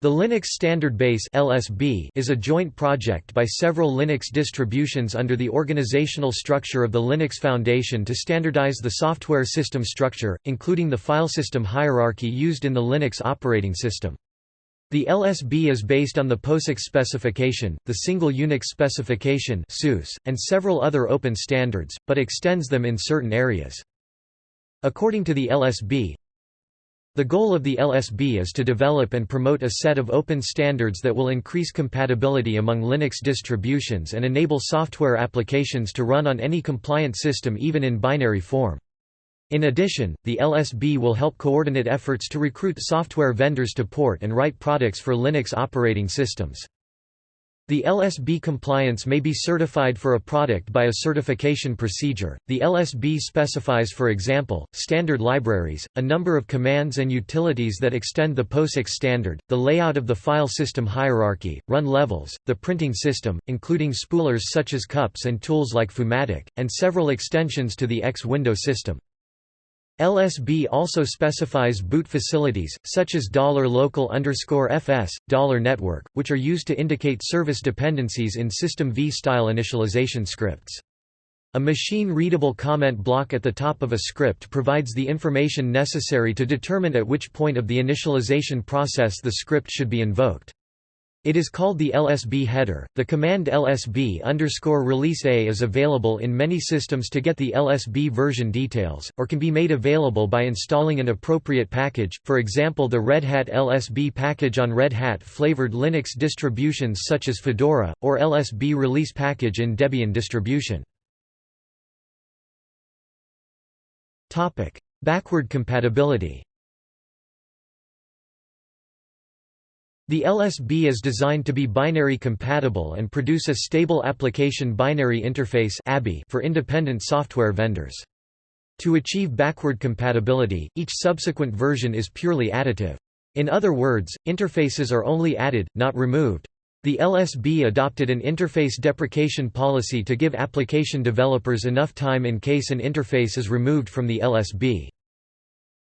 The Linux Standard Base (LSB) is a joint project by several Linux distributions under the organizational structure of the Linux Foundation to standardize the software system structure, including the filesystem hierarchy used in the Linux operating system. The LSB is based on the POSIX specification, the Single Unix specification and several other open standards, but extends them in certain areas. According to the LSB, the goal of the LSB is to develop and promote a set of open standards that will increase compatibility among Linux distributions and enable software applications to run on any compliant system even in binary form. In addition, the LSB will help coordinate efforts to recruit software vendors to port and write products for Linux operating systems. The LSB compliance may be certified for a product by a certification procedure. The LSB specifies, for example, standard libraries, a number of commands and utilities that extend the POSIX standard, the layout of the file system hierarchy, run levels, the printing system, including spoolers such as cups and tools like Foomatic, and several extensions to the X window system. LSB also specifies boot facilities, such as $local $-fs, $network, which are used to indicate service dependencies in System V-style initialization scripts. A machine-readable comment block at the top of a script provides the information necessary to determine at which point of the initialization process the script should be invoked. It is called the LSB header. The command lsb release A is available in many systems to get the LSB version details, or can be made available by installing an appropriate package, for example the Red Hat LSB package on Red Hat flavored Linux distributions such as Fedora, or LSB release package in Debian distribution. Backward compatibility The LSB is designed to be binary compatible and produce a stable application binary interface for independent software vendors. To achieve backward compatibility, each subsequent version is purely additive. In other words, interfaces are only added, not removed. The LSB adopted an interface deprecation policy to give application developers enough time in case an interface is removed from the LSB.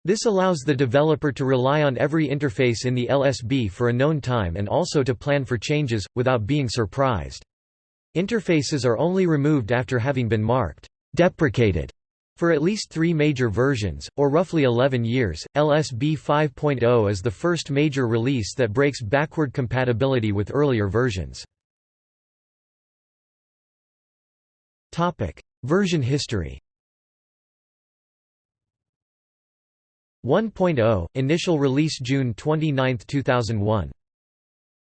This allows the developer to rely on every interface in the LSB for a known time and also to plan for changes, without being surprised. Interfaces are only removed after having been marked deprecated for at least three major versions, or roughly 11 years. LSB 5.0 is the first major release that breaks backward compatibility with earlier versions. Version history 1.0 initial release June 29, 2001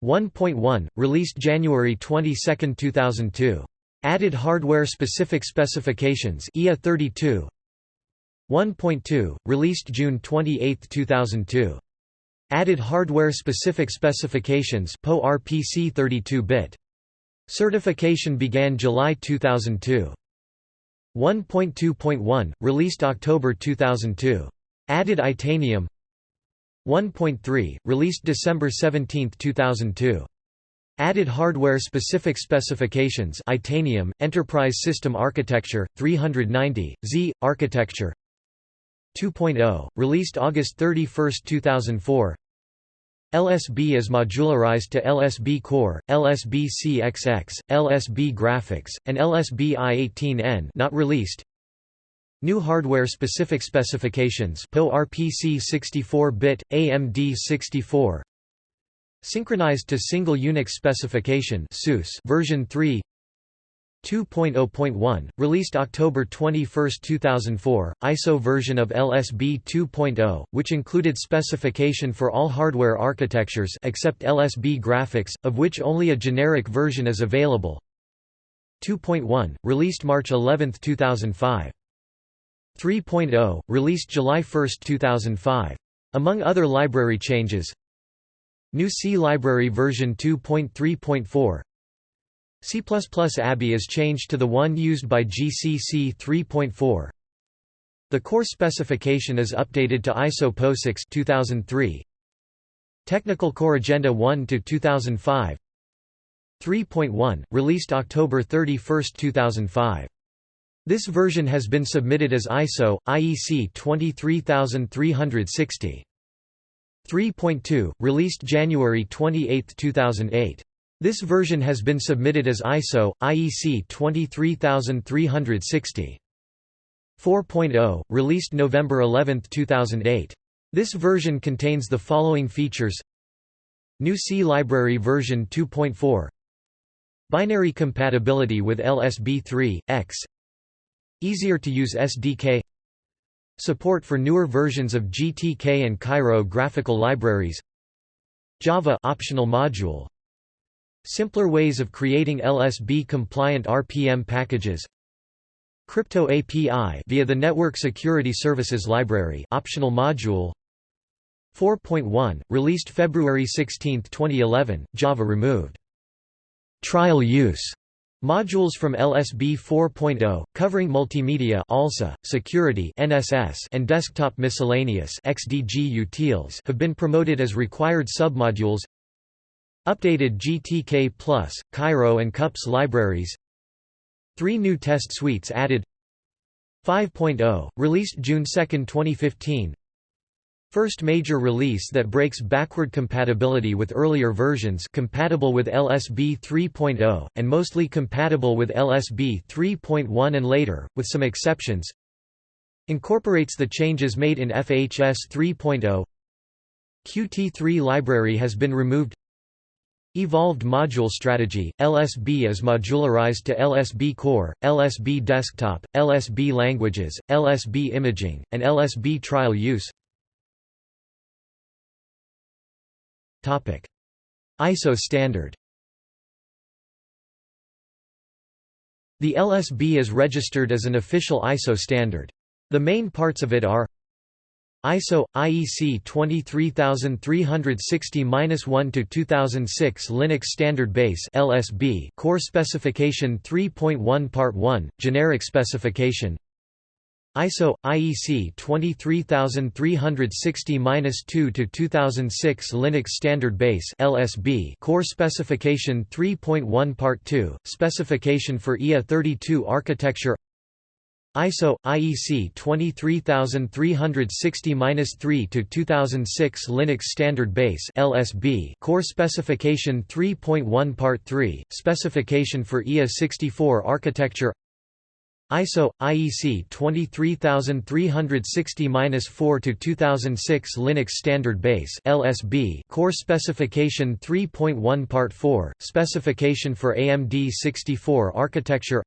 1.1 released January 22, 2002 added hardware specific specifications IA32 1.2 released June 28, 2002 added hardware specific specifications PO RPC 32-bit certification began July 2002 1.2.1 released October 2002 Added Itanium. 1.3, released December 17, 2002. Added hardware-specific specifications Itanium, Enterprise System Architecture, 390, Z, Architecture. 2.0, released August 31, 2004 LSB is modularized to LSB Core, LSB CXX, LSB Graphics, and LSB i18N not released New hardware-specific specifications PO RPC 64-bit, AMD 64 Synchronized to Single Unix Specification version 3 2.0.1, released October 21, 2004, ISO version of LSB 2.0, which included specification for all hardware architectures except LSB graphics, of which only a generic version is available. 2.1, released March 11, 2005 3.0, released July 1, 2005. Among other library changes New C library version 2.3.4 C++ ABI is changed to the one used by GCC 3.4 The core specification is updated to ISO POSIX 2003 Technical Corrigendum 1 to 2005 3.1 released October 31, 2005 this version has been submitted as ISO, IEC 23360. 3.2, released January 28, 2008. This version has been submitted as ISO, IEC 23360. 4.0, released November 11, 2008. This version contains the following features New C library version 2.4 Binary compatibility with LSB3, X Easier to use SDK Support for newer versions of GTK and Cairo graphical libraries. Java optional module. Simpler ways of creating LSB-compliant RPM packages. Crypto API via the Network Security Services Library optional module. 4.1, released February 16, 2011, Java removed. Trial use Modules from LSB 4.0, covering multimedia ALSA, security NSS, and desktop miscellaneous XDG utils have been promoted as required submodules. Updated GTK+, Cairo and CUPS libraries. Three new test suites added. 5.0, released June 2, 2015 First major release that breaks backward compatibility with earlier versions compatible with LSB 3.0, and mostly compatible with LSB 3.1 and later, with some exceptions Incorporates the changes made in FHS 3.0 Qt3 library has been removed. Evolved module strategy, LSB is modularized to LSB Core, LSB Desktop, LSB Languages, LSB Imaging, and LSB Trial Use ISO standard The LSB is registered as an official ISO standard. The main parts of it are ISO IEC 23360-1 to 2006 Linux Standard Base LSB Core Specification 3.1 Part 1 Generic Specification ISO IEC 23360-2 to 2006 Linux Standard Base (LSB) Core Specification 3.1 Part 2 Specification for IA32 architecture ISO IEC 23360-3 to 2006 Linux Standard Base (LSB) Core Specification 3.1 Part 3 Specification for IA64 architecture ISO IEC 23360-4 to 2006 Linux Standard Base (LSB) Core Specification 3.1 Part 4 Specification for AMD 64 architecture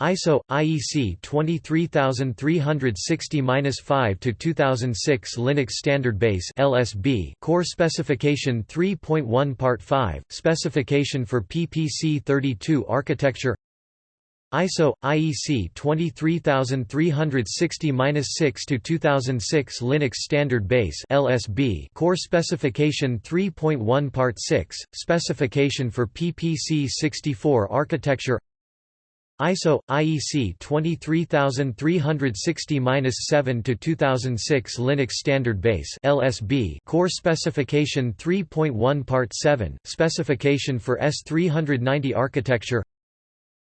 ISO IEC 23360-5 to 2006 Linux Standard Base (LSB) Core Specification 3.1 Part 5 Specification for PPC 32 architecture ISO IEC 23360-6 to 2006 Linux Standard Base (LSB) Core Specification 3.1 Part 6 Specification for PPC 64 architecture. ISO IEC 23360-7 to 2006 Linux Standard Base (LSB) Core Specification 3.1 Part 7 Specification for S390 architecture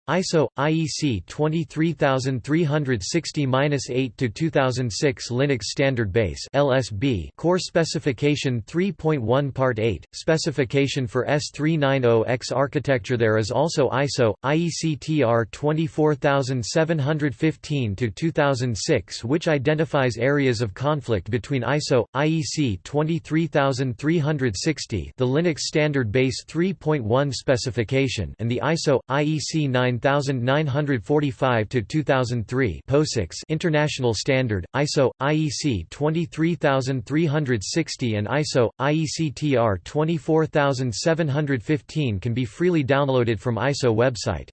ISO IEC 23360-8 to 2006 Linux Standard Base (LSB) Core Specification 3.1 Part 8 Specification for S390X architecture There is also ISO IEC TR 24715 to 2006 which identifies areas of conflict between ISO IEC 23360 the Linux Standard Base 3.1 specification and the ISO IEC 9 9945 to 2003 POSIX International Standard ISO IEC 23360 and ISO IEC TR 24715 can be freely downloaded from ISO website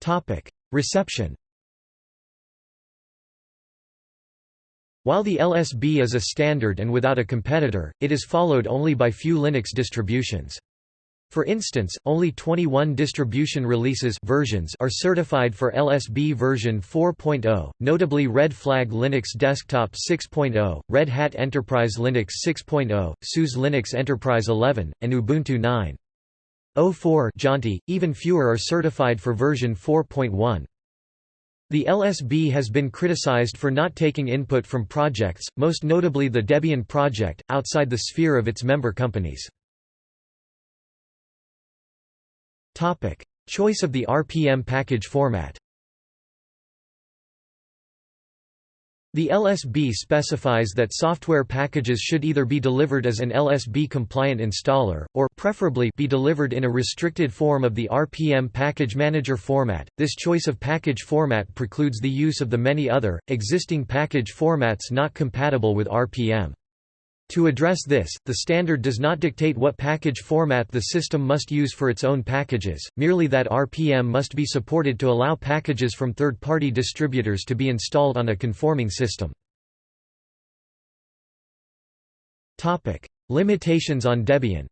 Topic Reception While the LSB is a standard and without a competitor, it is followed only by few Linux distributions. For instance, only 21 distribution releases versions are certified for LSB version 4.0, notably Red Flag Linux Desktop 6.0, Red Hat Enterprise Linux 6.0, SUSE Linux Enterprise 11, and Ubuntu 9.04 Jaunty, even fewer are certified for version 4.1. The LSB has been criticized for not taking input from projects, most notably the Debian project, outside the sphere of its member companies. Choice of the RPM package format The LSB specifies that software packages should either be delivered as an LSB-compliant installer, or preferably be delivered in a restricted form of the RPM package manager format. This choice of package format precludes the use of the many other, existing package formats not compatible with RPM. To address this, the standard does not dictate what package format the system must use for its own packages, merely that RPM must be supported to allow packages from third-party distributors to be installed on a conforming system. Topic: Limitations on Debian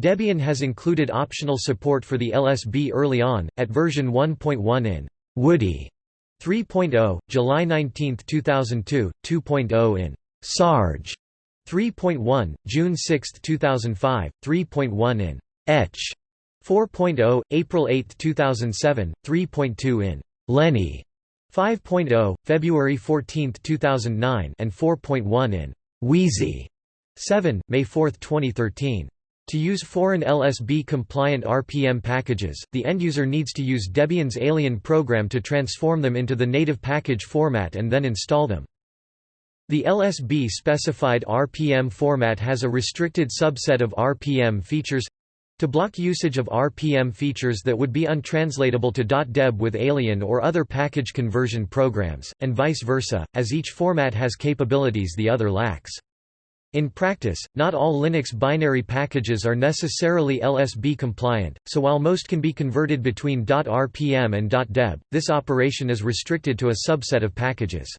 Debian has included optional support for the LSB early on, at version 1.1 in Woody 3.0, July 19, 2002, 2.0 in Sarge 3.1, June 6, 2005, 3.1 in Etch 4.0, April 8, 2007, 3.2 in Lenny 5.0, February 14, 2009 and 4.1 in Wheezy 7, May 4, 2013. To use foreign LSB-compliant RPM packages, the end-user needs to use Debian's Alien program to transform them into the native package format and then install them. The LSB-specified RPM format has a restricted subset of RPM features to block usage of RPM features that would be untranslatable to .deb with Alien or other package conversion programs, and vice versa, as each format has capabilities the other lacks. In practice, not all Linux binary packages are necessarily LSB compliant, so while most can be converted between .rpm and .deb, this operation is restricted to a subset of packages.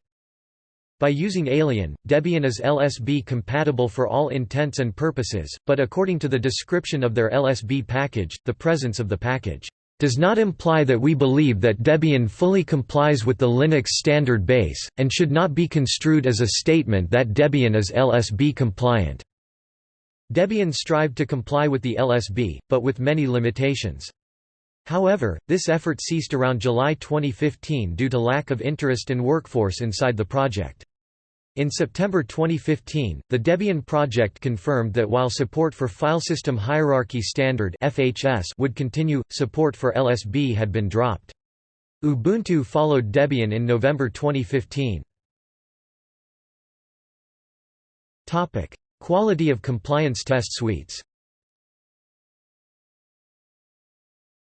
By using Alien, Debian is LSB compatible for all intents and purposes, but according to the description of their LSB package, the presence of the package does not imply that we believe that Debian fully complies with the Linux standard base, and should not be construed as a statement that Debian is LSB compliant. Debian strived to comply with the LSB, but with many limitations. However, this effort ceased around July 2015 due to lack of interest and workforce inside the project. In September 2015, the Debian project confirmed that while support for Filesystem Hierarchy Standard (FHS) would continue, support for LSB had been dropped. Ubuntu followed Debian in November 2015. Topic: Quality of compliance test suites.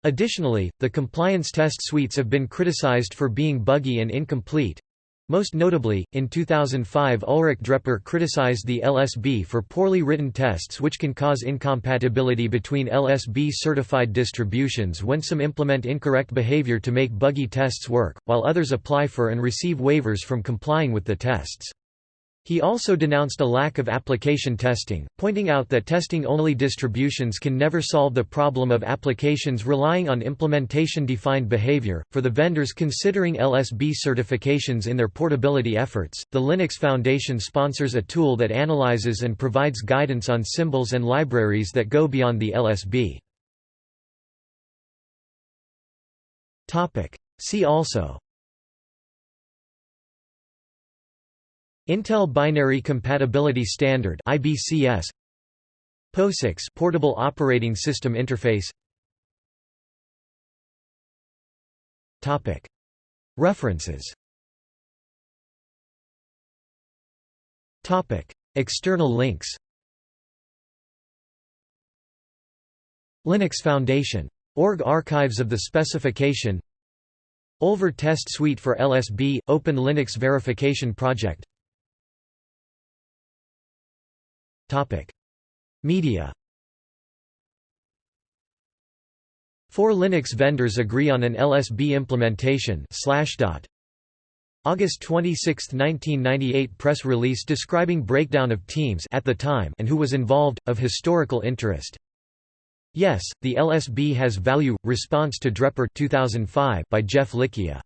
Additionally, the compliance test suites have been criticized for being buggy and incomplete, most notably, in 2005 Ulrich Drepper criticized the LSB for poorly written tests which can cause incompatibility between LSB-certified distributions when some implement incorrect behavior to make buggy tests work, while others apply for and receive waivers from complying with the tests. He also denounced a lack of application testing, pointing out that testing-only distributions can never solve the problem of applications relying on implementation-defined behavior. For the vendors considering LSB certifications in their portability efforts, the Linux Foundation sponsors a tool that analyzes and provides guidance on symbols and libraries that go beyond the LSB. Topic: See also Intel Binary Compatibility Standard IBCS POSIX Portable Operating System Interface. Topic. References. Topic. External links. Linux Foundation. Org Archives of the specification. Olver Test Suite for LSB – Open Linux Verification Project Media Four Linux vendors agree on an LSB implementation August 26, 1998 press release describing breakdown of teams at the time and who was involved, of historical interest. Yes, the LSB has value. Response to Drepper 2005 by Jeff Licquia